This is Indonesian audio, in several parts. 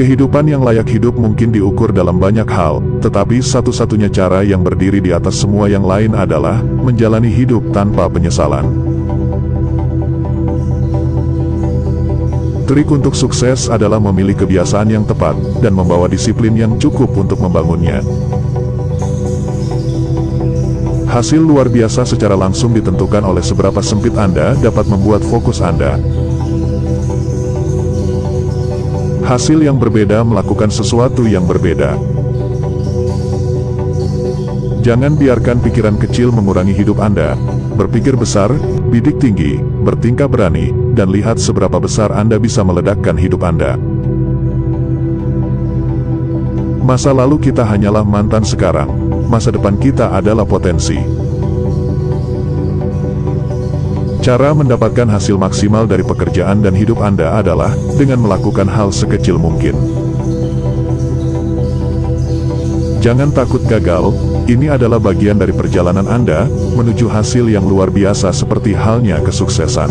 Kehidupan yang layak hidup mungkin diukur dalam banyak hal, tetapi satu-satunya cara yang berdiri di atas semua yang lain adalah menjalani hidup tanpa penyesalan. Trik untuk sukses adalah memilih kebiasaan yang tepat dan membawa disiplin yang cukup untuk membangunnya. Hasil luar biasa secara langsung ditentukan oleh seberapa sempit Anda dapat membuat fokus Anda. Hasil yang berbeda melakukan sesuatu yang berbeda. Jangan biarkan pikiran kecil mengurangi hidup Anda. Berpikir besar, bidik tinggi, bertingkah berani, dan lihat seberapa besar Anda bisa meledakkan hidup Anda. Masa lalu kita hanyalah mantan sekarang, masa depan kita adalah potensi. Cara mendapatkan hasil maksimal dari pekerjaan dan hidup Anda adalah dengan melakukan hal sekecil mungkin. Jangan takut gagal, ini adalah bagian dari perjalanan Anda menuju hasil yang luar biasa seperti halnya kesuksesan.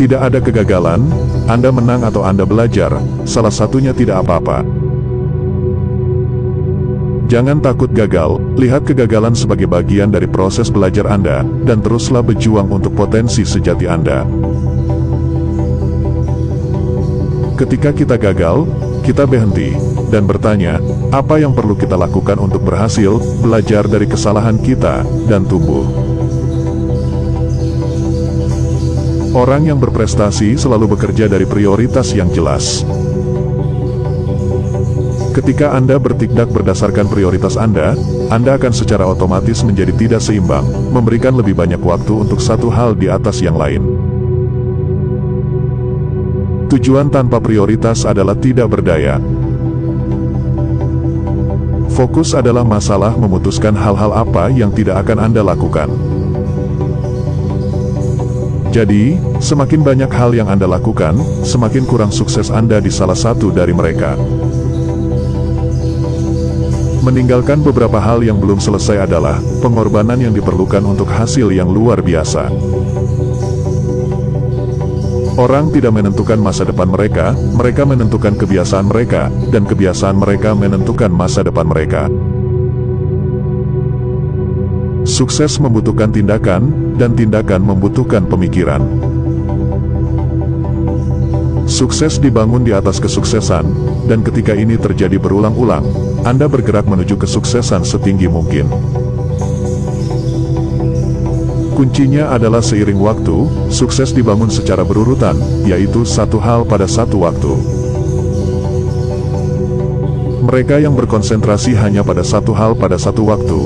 Tidak ada kegagalan, Anda menang atau Anda belajar, salah satunya tidak apa-apa. Jangan takut gagal, lihat kegagalan sebagai bagian dari proses belajar Anda, dan teruslah berjuang untuk potensi sejati Anda. Ketika kita gagal, kita berhenti, dan bertanya, apa yang perlu kita lakukan untuk berhasil, belajar dari kesalahan kita, dan tumbuh. Orang yang berprestasi selalu bekerja dari prioritas yang jelas. Ketika Anda bertindak berdasarkan prioritas Anda, Anda akan secara otomatis menjadi tidak seimbang, memberikan lebih banyak waktu untuk satu hal di atas yang lain. Tujuan tanpa prioritas adalah tidak berdaya. Fokus adalah masalah memutuskan hal-hal apa yang tidak akan Anda lakukan. Jadi, semakin banyak hal yang Anda lakukan, semakin kurang sukses Anda di salah satu dari mereka. Meninggalkan beberapa hal yang belum selesai adalah pengorbanan yang diperlukan untuk hasil yang luar biasa. Orang tidak menentukan masa depan mereka, mereka menentukan kebiasaan mereka, dan kebiasaan mereka menentukan masa depan mereka. Sukses membutuhkan tindakan, dan tindakan membutuhkan pemikiran. Sukses dibangun di atas kesuksesan, dan ketika ini terjadi berulang-ulang, anda bergerak menuju kesuksesan setinggi mungkin. Kuncinya adalah seiring waktu, sukses dibangun secara berurutan, yaitu satu hal pada satu waktu. Mereka yang berkonsentrasi hanya pada satu hal pada satu waktu,